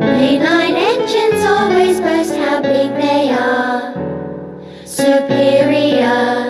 Late night engines always boast how big they are superior.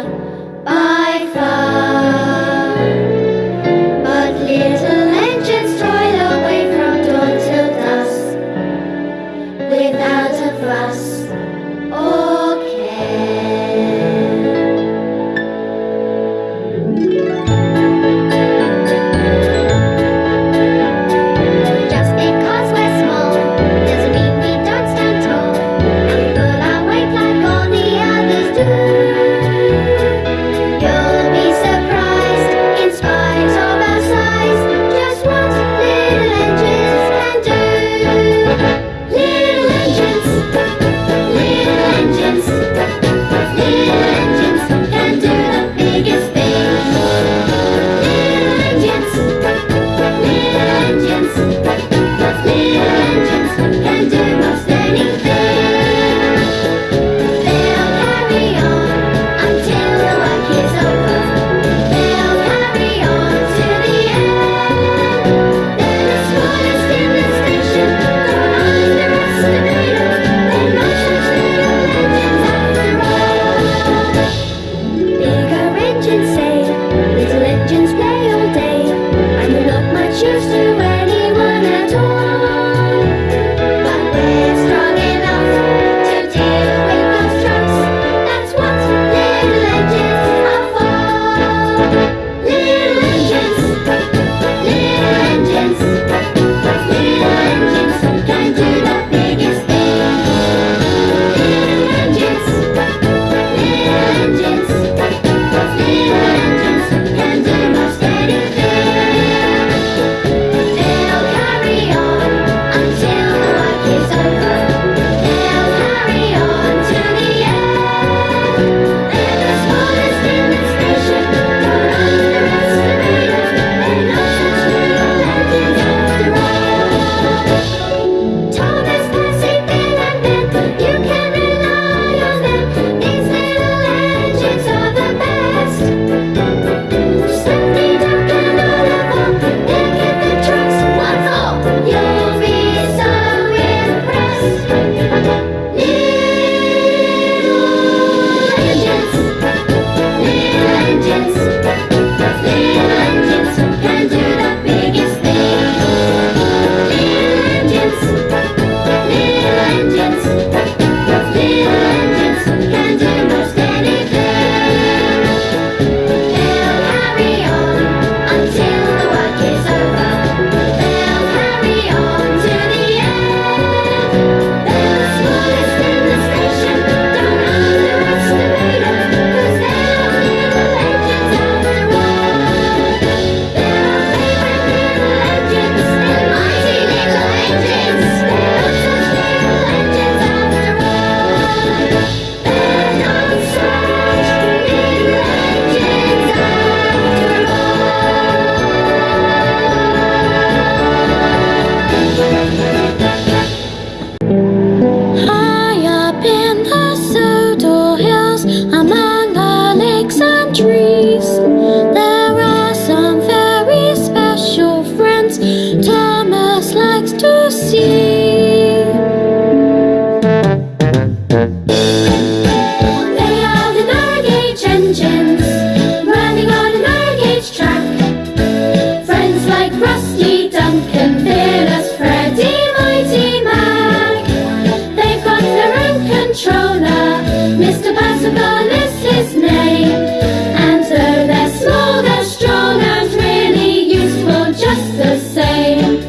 just the same.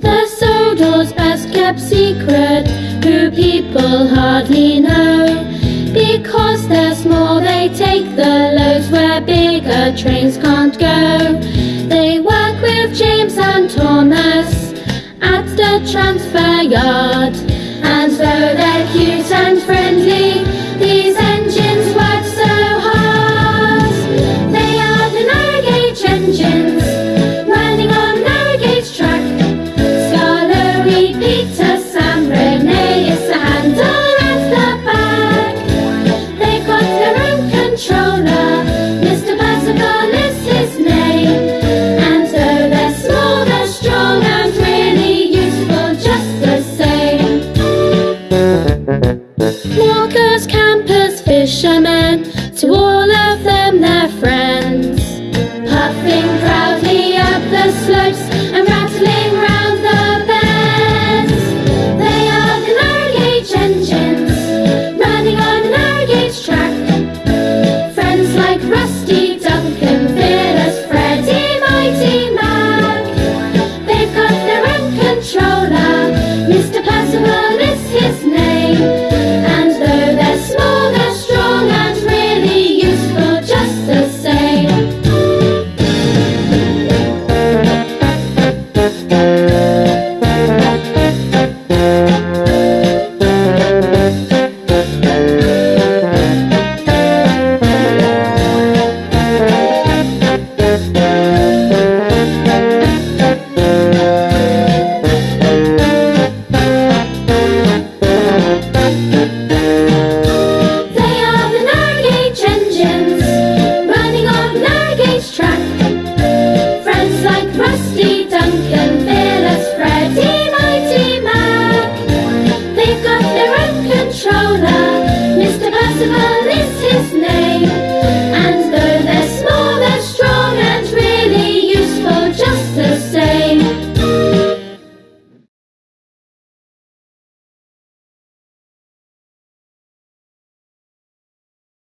The Sodor's best kept secret Who people hardly know. Because they're small they take the loads Where bigger trains can't go. They work with James and Thomas At the transfer yard. And so they're cute and friendly. Walker's campers, fishermen to all